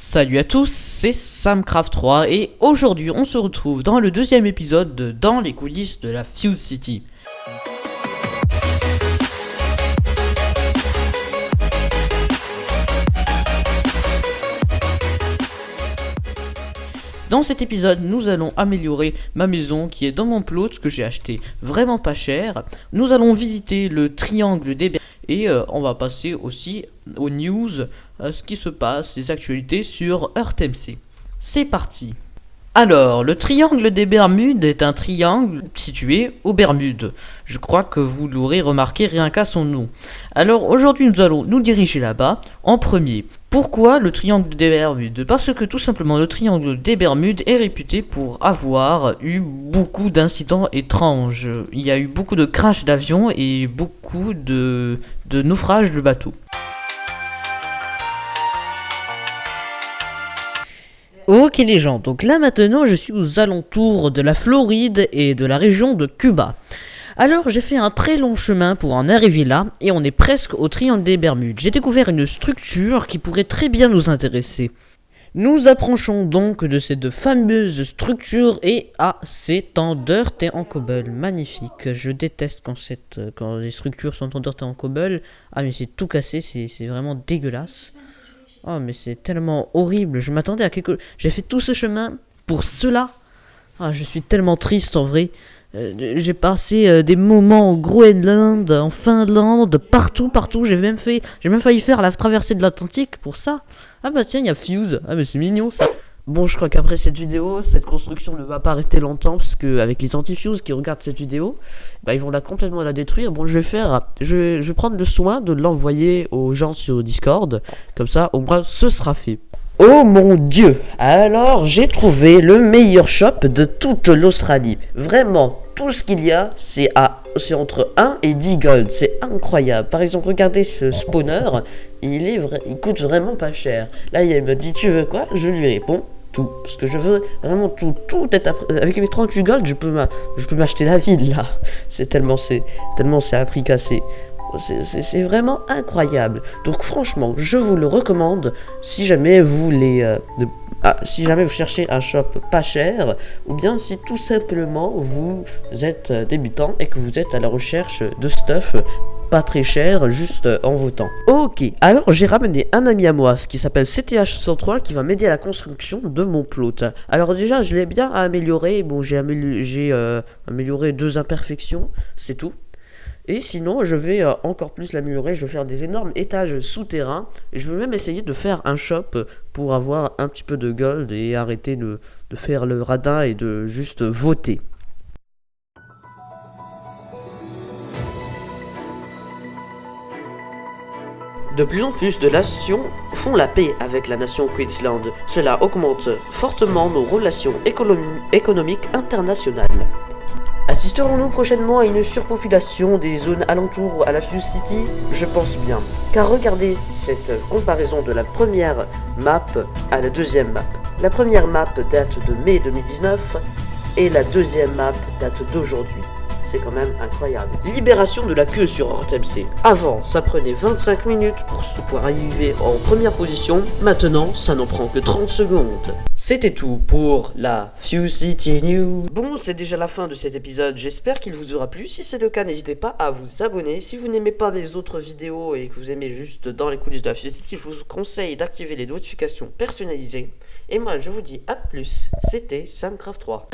Salut à tous, c'est Samcraft3 et aujourd'hui on se retrouve dans le deuxième épisode de Dans les coulisses de la Fuse City. Dans cet épisode, nous allons améliorer ma maison qui est dans mon plot que j'ai acheté vraiment pas cher. Nous allons visiter le triangle des et euh, on va passer aussi aux news, ce qui se passe, les actualités sur EarthMC. C'est parti alors, le triangle des Bermudes est un triangle situé aux Bermudes. Je crois que vous l'aurez remarqué rien qu'à son nom. Alors aujourd'hui nous allons nous diriger là-bas en premier. Pourquoi le triangle des Bermudes? Parce que tout simplement le triangle des Bermudes est réputé pour avoir eu beaucoup d'incidents étranges. Il y a eu beaucoup de crashs d'avions et beaucoup de, de naufrages de bateaux. Ok les gens, donc là maintenant je suis aux alentours de la Floride et de la région de Cuba. Alors j'ai fait un très long chemin pour en arriver là et on est presque au triangle des Bermudes. J'ai découvert une structure qui pourrait très bien nous intéresser. Nous approchons donc de cette fameuse structure et ah c'est en dirt et en cobble, magnifique. Je déteste quand, les structures sont en dirt et en cobble. Ah mais c'est tout cassé, c'est vraiment dégueulasse. Oh, mais c'est tellement horrible. Je m'attendais à quelque... J'ai fait tout ce chemin pour cela. Ah, je suis tellement triste en vrai. Euh, j'ai passé euh, des moments au Groenland, en Finlande, partout, partout. J'ai même fait, j'ai même failli faire la traversée de l'Atlantique pour ça. Ah bah tiens, il y a Fuse. Ah mais c'est mignon ça. Bon, je crois qu'après cette vidéo, cette construction ne va pas rester longtemps, parce que avec les antifuse qui regardent cette vidéo, bah, ils vont la complètement la détruire. Bon, je vais faire, je, je vais prendre le soin de l'envoyer aux gens sur Discord, comme ça, au moins, ce sera fait. Oh mon dieu Alors, j'ai trouvé le meilleur shop de toute l'Australie. Vraiment, tout ce qu'il y a, c'est à c'est entre 1 et 10 gold. C'est incroyable. Par exemple, regardez ce spawner. Il, est il coûte vraiment pas cher. Là, il me dit, tu veux quoi? Je lui réponds, tout. Parce que je veux vraiment tout, tout être avec mes 38 gold, je peux m'acheter la ville là. C'est tellement c'est tellement c'est cassé. C'est vraiment incroyable. Donc franchement, je vous le recommande si jamais vous voulez euh, ah, si jamais vous cherchez un shop pas cher ou bien si tout simplement vous êtes débutant et que vous êtes à la recherche de stuff pas très cher, juste en votant. Ok, alors j'ai ramené un ami à moi, ce qui s'appelle CTH103, qui va m'aider à la construction de mon plot. Alors déjà, je l'ai bien amélioré, bon j'ai euh, amélioré deux imperfections, c'est tout. Et sinon, je vais euh, encore plus l'améliorer, je vais faire des énormes étages souterrains, je vais même essayer de faire un shop pour avoir un petit peu de gold et arrêter de faire le radin et de juste voter. De plus en plus de nations font la paix avec la nation Queensland. Cela augmente fortement nos relations économiques internationales. Assisterons-nous prochainement à une surpopulation des zones alentours à la Fuse City? Je pense bien. Car regardez cette comparaison de la première map à la deuxième map. La première map date de mai 2019 et la deuxième map date d'aujourd'hui. C'est quand même incroyable. Libération de la queue sur MC. Avant, ça prenait 25 minutes pour, pouvoir arriver en première position. Maintenant, ça n'en prend que 30 secondes. C'était tout pour la Fuse City News. Bon, c'est déjà la fin de cet épisode. J'espère qu'il vous aura plu. Si c'est le cas, n'hésitez pas à vous abonner. Si vous n'aimez pas mes autres vidéos et que vous aimez juste dans les coulisses de la Fuse City, je vous conseille d'activer les notifications personnalisées. Et moi, je vous dis à plus. C'était Samcraft 3.